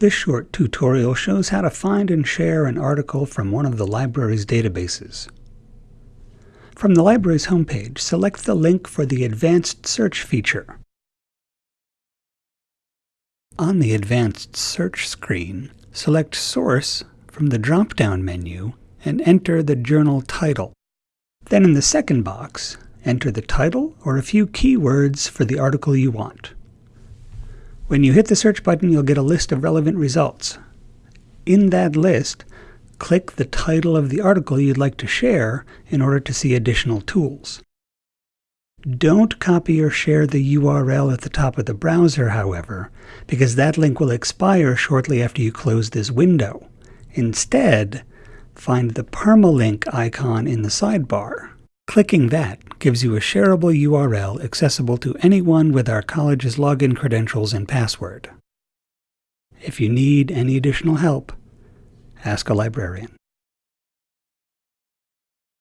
This short tutorial shows how to find and share an article from one of the library's databases. From the library's homepage, select the link for the Advanced Search feature. On the Advanced Search screen, select Source from the drop-down menu and enter the journal title. Then in the second box, enter the title or a few keywords for the article you want. When you hit the search button, you'll get a list of relevant results. In that list, click the title of the article you'd like to share in order to see additional tools. Don't copy or share the URL at the top of the browser, however, because that link will expire shortly after you close this window. Instead, find the permalink icon in the sidebar. Clicking that gives you a shareable URL accessible to anyone with our college's login credentials and password. If you need any additional help, ask a librarian.